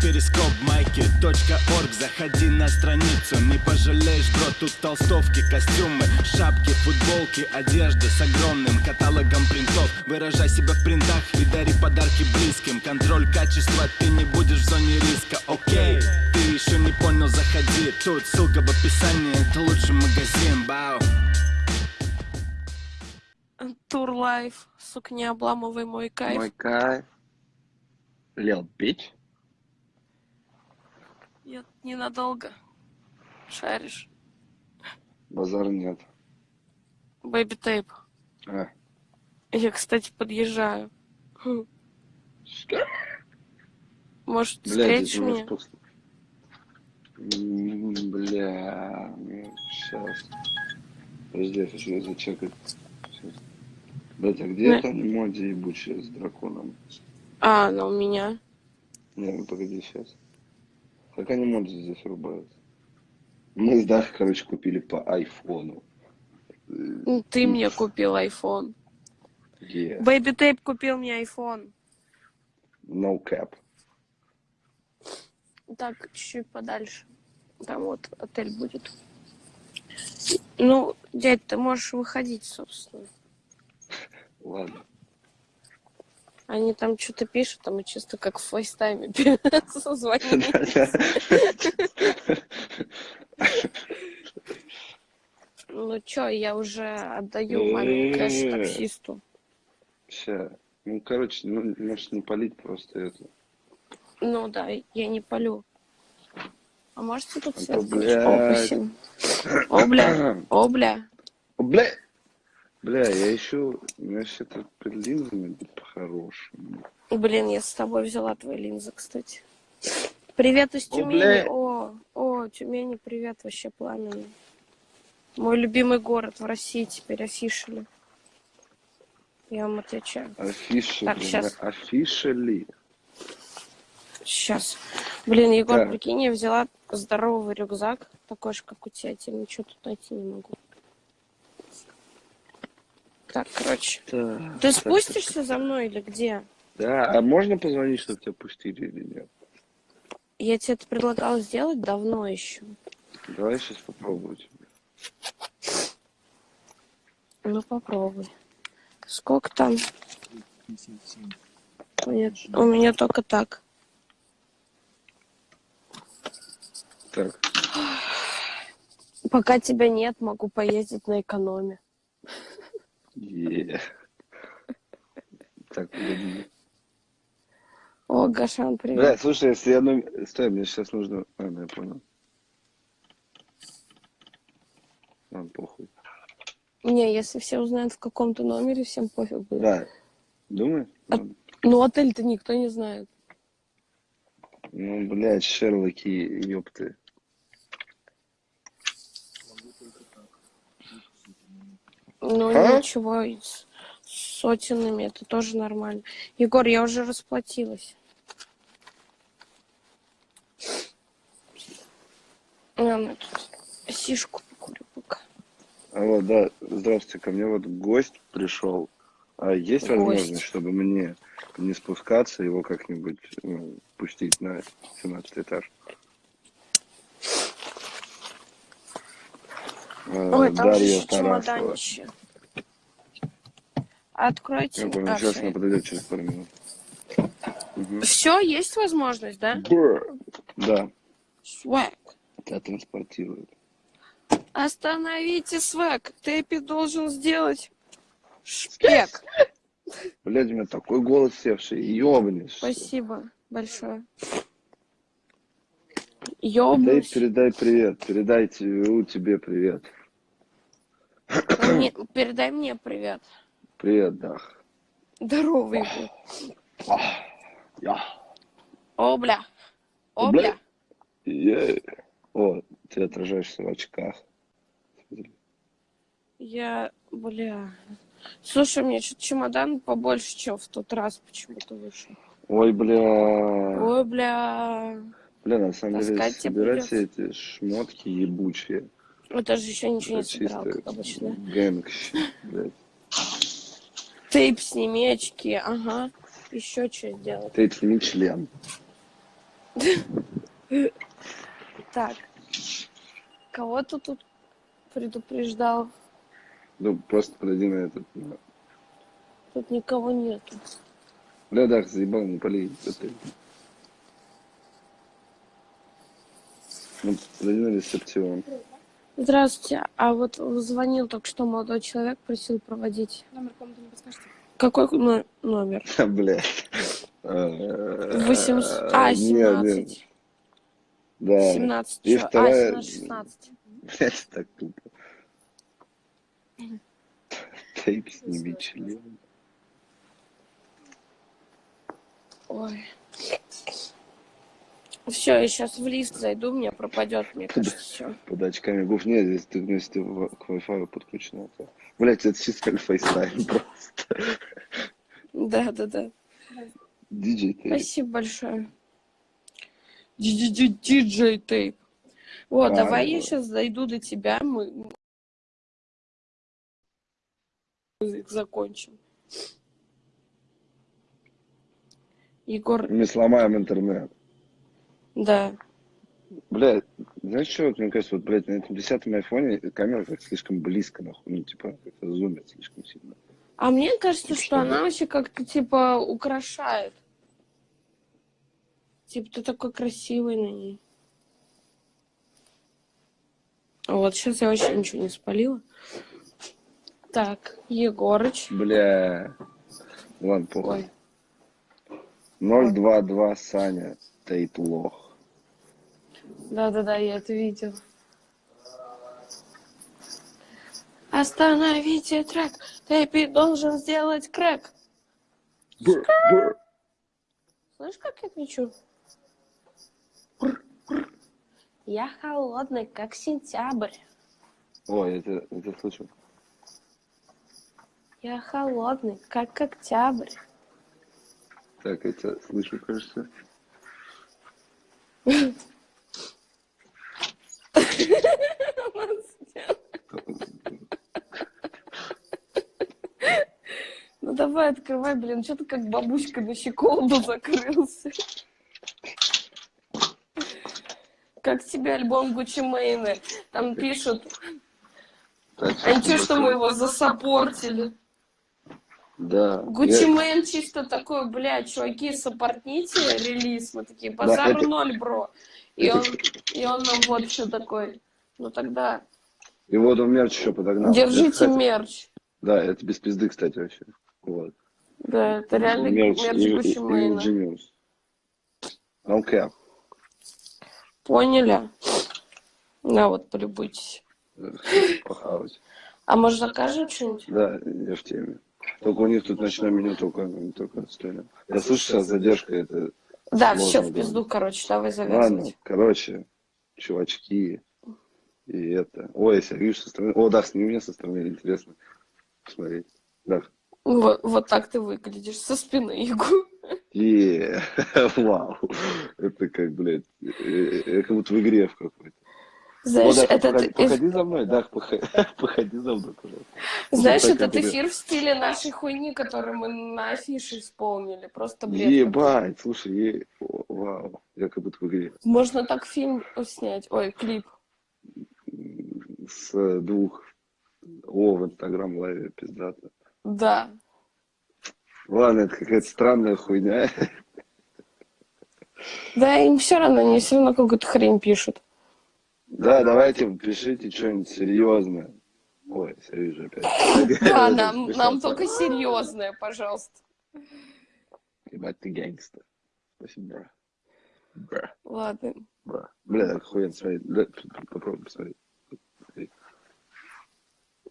перископ майки .орг. Заходи на страницу, не пожалеешь, бро Тут толстовки, костюмы, шапки, футболки Одежда с огромным каталогом принтов. Выражай себя в принтах и дари подарки близким. Контроль качества, ты не будешь в зоне риска, окей Ты еще не понял, заходи. Тут ссылка в описании, это лучший магазин, бау. Тур лайф, сука, не обламывай мой кайф. Мой кайф. Лил Пич. Ненадолго. Шаришь. Базар нет. Бэйби тейп. А. Я, кстати, подъезжаю. Хм. Может, Бля, встретишь меня? пусто. М, Бля, ну, сейчас. Подожди, я хочу зачекать. Сейчас. Блять, а где Ну. это эмодзи ебучая с драконом? А, ну у меня. Не, ну погоди, сейчас. Как они эмодзи здесь рубаются? Мы с Дахой, короче, купили по айфону. Ну, Ты мне купил iPhone. Yeah. Бэйби тейп купил мне iPhone. No cap. Так, чуть-чуть подальше. Там вот отель будет. Ну, дядь, ты можешь выходить, собственно. Ладно. Они там что-то пишут, а мы чисто как в FaceTime 'е созвонимся. Ну чё, я уже отдаю маме кэш таксисту. Ща. Ну, короче, ну, может не палить просто это. Ну да, я не палю. А можете тут А свет то, включить? О, спасибо. О, бля, о, бля. Бля! Я ищу, у меня вообще тут под линзами по-хорошему. Блин, я с тобой взяла твои линзы, кстати. Привет из О, Тюмени. бля. О, о, Тюмени, привет, вообще пламенный. Мой любимый город в России теперь офишили. Я вам отвечаю. Афиши, Так, бля, щас. афишили. Сейчас. Блин, Егор, Так. прикинь, я взяла здоровый рюкзак, такой же, как у тебя, я ничего тут найти не могу. Так, короче. Так, Ты так, спустишься за мной или где? Да, а можно позвонить, чтобы тебя пустили или нет? Я тебе это предлагала сделать давно еще. Давай сейчас попробую тебе. Ну, попробуй. Сколько там? Нет, у меня только так. Так, Пока тебя нет, могу поездить на экономе. Так, погоди. О, Гашан, привет. Бля, слушай, если я номер... Стой, мне сейчас нужно... А, ну, я понял. Ладно, похуй. Не, если все узнают в каком-то номере, всем пофиг будет. Да. Думаешь? А-. Ну, отель-то никто не знает. Ну, блядь, Шерлоки, ёпты. Ну, А? ничего, с сотенными это тоже нормально. Егор, я уже расплатилась. Ладно, тут сишку покурю пока. Алло, да, здравствуйте, ко мне вот гость пришел. А есть Гость. возможность, чтобы мне не спускаться, его как-нибудь ну, пустить на 17 этаж? А, Ой, там же Дарья еще Тарасова. Откройте. Я понял, а, сейчас она подойдет через пару минут. Мгм. Все, есть возможность, да? Да, Свэг. тебя транспортируют. Остановите свэг. Тэпи должен сделать шпек. Блядь, у меня такой голос севший, ёбнешь. Спасибо большое. Дай, Ёбнусь. передай привет, передайте у тебе привет. Мне- передай мне привет. Привет, Дах. Здоровый Я. О, бля. О, Бля. Е. О, ты отражаешься в очках. Я, бля. Слушай, мне что-то чемодан побольше, чем в тот раз почему-то вышел. Ой, бля. Ой, бля. Бля, на самом деле, Таскать собирать все эти шмотки ебучие. Это же еще ничего не собирал, как обычно. Гэнг, блядь. Тейп сними очки, ага. Еще что сделать? Тейп сними член. Так. Кого ты тут предупреждал? Ну, просто подойди на этот. Тут никого нету. Бля, Дах, заебал, не полей. Ну, подойди на ресепцион. Здравствуйте. А вот звонил только что молодой человек, просил проводить. Номер комнаты не подскажете? Какой но- номер? Бля. 800... А, Нет, нет. 17. Да. 17. И? А, вторая- 17, 16. Блядь, так тупо. Тейп сними член. Ой. Все, я сейчас в лист зайду, мне пропадет, мне кажется, все. Под очками гуф. Нет, здесь ты вместе к Wi-Fi подключена. Блять, это чисто FaceTime просто. Да, да, да. DJ Tape. Спасибо большое. DJ Tape. Вот, А, давай я сейчас дойду до тебя, мы закончим. Егор, Мы сломаем интернет. Да. Блядь, знаешь что, мне кажется, вот, блядь, на этом десятом айфоне камера как слишком близко, нахуй, ну, типа, как-то зумит слишком сильно. А мне кажется, Что? что она вообще как-то типа украшает. Типа ты такой красивый на ней. Вот, сейчас я вообще ничего не спалила. Так, Егорыч. Бля. Ладно, похуй. Ой, 022 Саня, Тейт лох. да-да-да, я это видела. Остановите трек. Тэппи должен сделать крэк. Слышь, как я кричу? Я холодный, как сентябрь. Ой, это, это слышу. Я холодный, как октябрь. Так, это слышу, кажется. Ну давай, открывай, блин, что ты как бабушка на щеколду закрылся. Как тебе альбом Гуччи Мэйна? Там пишут, а ничего, что мы его засаппортили. Да. Гуччи Мэйн чисто такой, бля, чуваки, саппортните релиз. Мы такие, Да, базар это- ноль, бро. И он, и он нам вот что такой. Ну тогда И вот он мерч еще подогнал. держите Это, кстати, мерч. Да, это без пизды, кстати, вообще. Вот. Да, это реально мерч, и- Гуччи Мэйна. Ingenious. No cap. Поняли? На вот, полюбуйтесь. Похавать. А может закажем что-нибудь? Да, я в теме. Только у них тут ночное меню только, только отстойно. Я слышу, сейчас задержка, это... Да, все в пизду, короче, давай Ладно, завязывать. короче, чувачки, и это... Ой, если я вижу со стороны... О, да, сними меня со стороны, интересно посмотреть. Да. Вот, вот так ты выглядишь со спины, Егор. Е, вау. Это как, блядь, э, э, как будто в игре в какой-то. Знаешь, О, Дах, этот, походи, за мной, Дах, походи, походи за мной, пожалуйста. знаешь, так этот это- эфир в стиле нашей хуйни, который мы на афише исполнили. Просто бред. Ебать, слушай, е- о, вау, я как будто в игре. Можно так фильм снять. Ой, клип. С двух... О, в Инстаграм лайве пиздато. Да. Ладно, это какая-то странная хуйня. Да, им все равно, они все равно какую-то хрень пишут. Да, давайте пишите что-нибудь серьезное. Ой, вижу опять. Да, нам, нам только серьезное, пожалуйста. Ебать, ты гангстер. Спасибо, бра. Бра, Ладно. бра. Бля, охуенно, смотри. Да, Попробуй посмотреть.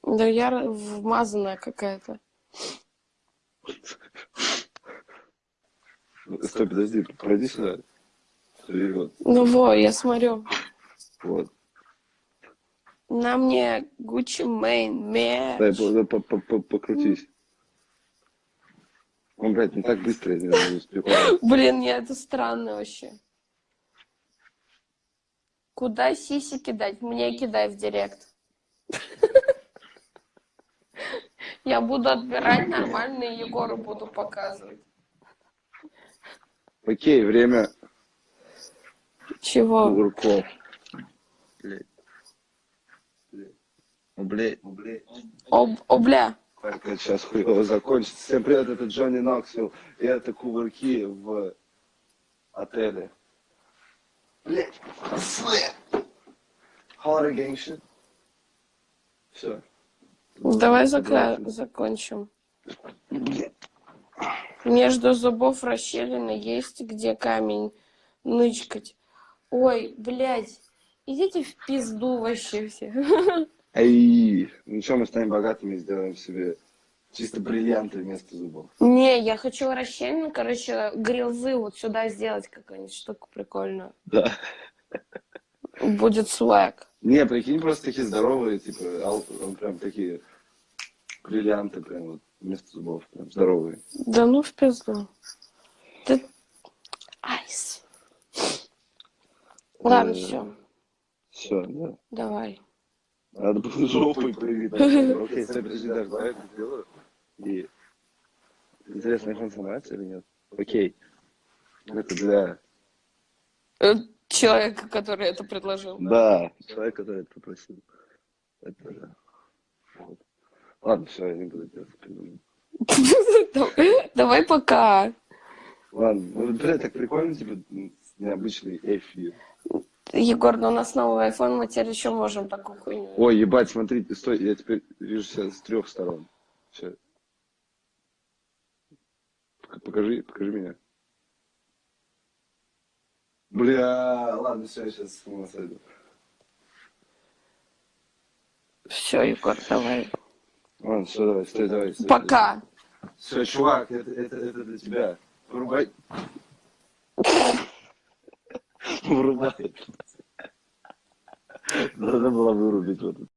Да я вмазанная какая-то. Стой, подожди, пройди сюда. Вот, Ну во, я смотрю. Вот. На мне Gucci Mane Дай, мерч. по- по- по- покрутись. Он, блядь, не так быстро, я не успеваю. Блин, не, это странно вообще. Куда сиси кидать? Мне кидай в директ. Я буду отбирать нормальные Егору буду показывать. Окей, время Чего? Огурков. Блядь. Блядь. Об, обля. Это сейчас хуево закончится. Всем привет, это Джонни Ноксвилл. И это кувырки в отеле. Свет. Horror gang shit. Все. Давай закля... закончим. Блядь. Между зубов расщелина есть где камень нычкать. Ой, блядь, идите в пизду вообще все. Эй, ну что, мы станем богатыми и сделаем себе чисто бриллианты вместо зубов. Не, я хочу расщелину, короче, грилзы вот сюда сделать какую-нибудь штуку прикольную. Да. Будет свэг. Не, прикинь, просто такие здоровые, типа, он прям такие бриллианты, прям вот вместо зубов, прям здоровые. Да ну в пизду. Ты... Айс. Ладно, Э, все, Все, да. давай. Надо было жопой прыгать. Окей, стой, подожди, даже давай это сделаю. И... Интересно, их он сломается или нет? Окей. Это для... Э, Человека, который это предложил. Да, человек, который это попросил. Это. Вот. Ладно, все, я не буду делать. Давай- пока. Ладно, ну, блядь, так прикольно, типа, необычный эфир. Егор, ну у нас новый iPhone, мы теперь еще можем такую хуйню. Ой, ебать, смотри, стой, я теперь вижу себя с трех сторон. Все. Покажи, покажи меня. Бля, ладно, все, я сейчас с ума сойду. Все, Егор, давай. Ладно, все, давай, стой, давай. Стой, Пока. Все, чувак, это, это, это для тебя. Вырубай. Вырубай. Надо было вырубить вот это.